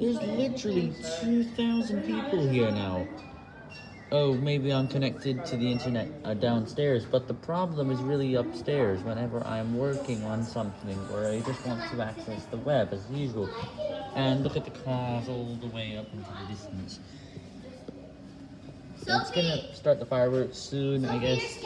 There's literally 2,000 people here now. Oh, maybe I'm connected to the internet uh, downstairs, but the problem is really upstairs whenever I'm working on something or I just want to access the web as usual. And look at the cars all the way up into the distance. It's gonna start the fireworks soon, I guess.